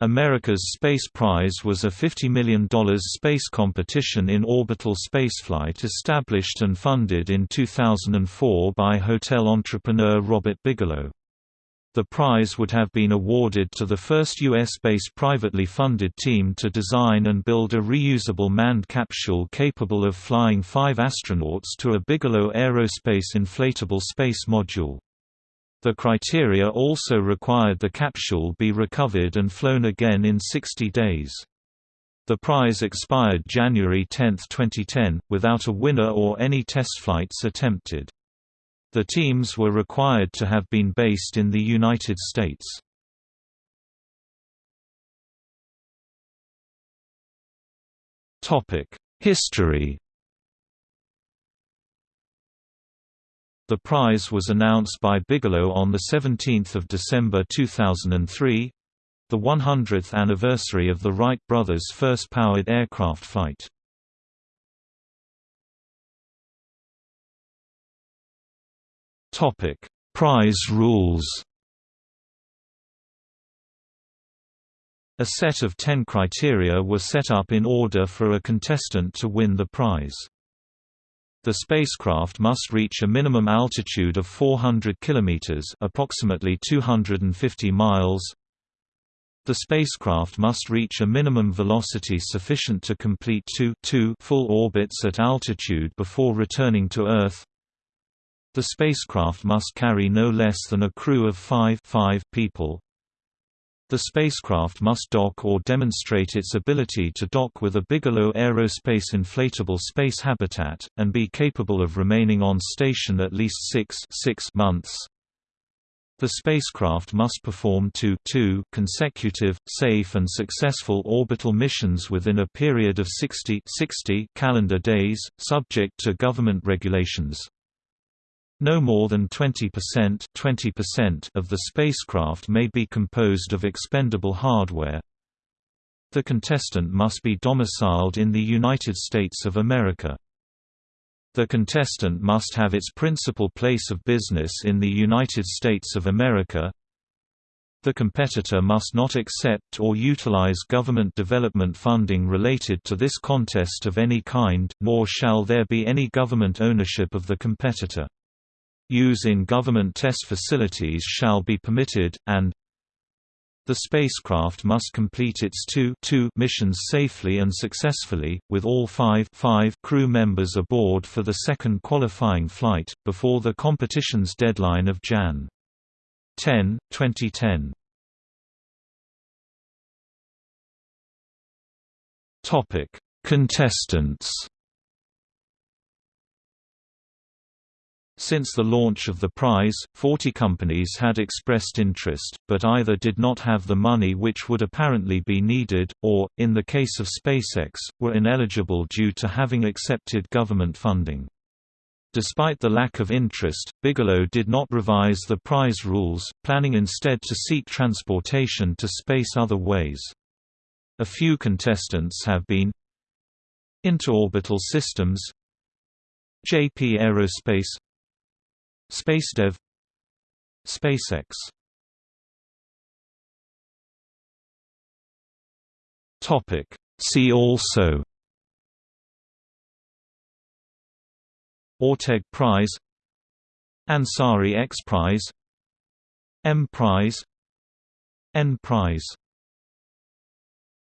America's Space Prize was a $50 million space competition in orbital spaceflight established and funded in 2004 by hotel entrepreneur Robert Bigelow. The prize would have been awarded to the first U.S.-based privately funded team to design and build a reusable manned capsule capable of flying five astronauts to a Bigelow Aerospace inflatable space module. The criteria also required the capsule be recovered and flown again in 60 days. The prize expired January 10, 2010, without a winner or any test flights attempted. The teams were required to have been based in the United States. History The prize was announced by Bigelow on 17 December 2003 the 100th anniversary of the Wright brothers' first powered aircraft flight. Prize rules A set of ten criteria were set up in order for a contestant to win the prize. The spacecraft must reach a minimum altitude of 400 km approximately 250 miles. The spacecraft must reach a minimum velocity sufficient to complete two, two full orbits at altitude before returning to Earth. The spacecraft must carry no less than a crew of five, five people. The spacecraft must dock or demonstrate its ability to dock with a Bigelow Aerospace inflatable space habitat, and be capable of remaining on station at least six, six months. The spacecraft must perform two, two consecutive, safe and successful orbital missions within a period of 60, 60 calendar days, subject to government regulations. No more than 20% 20% of the spacecraft may be composed of expendable hardware. The contestant must be domiciled in the United States of America. The contestant must have its principal place of business in the United States of America. The competitor must not accept or utilize government development funding related to this contest of any kind, nor shall there be any government ownership of the competitor. Use in government test facilities shall be permitted, and the spacecraft must complete its two, two missions safely and successfully, with all five, five crew members aboard for the second qualifying flight, before the competition's deadline of Jan. 10, 2010. Contestants Since the launch of the prize, 40 companies had expressed interest, but either did not have the money which would apparently be needed, or, in the case of SpaceX, were ineligible due to having accepted government funding. Despite the lack of interest, Bigelow did not revise the prize rules, planning instead to seek transportation to space other ways. A few contestants have been Interorbital Systems JP Aerospace SpaceDev SpaceX. Topic. See also Orteig Prize Ansari X Prize M Prize N Prize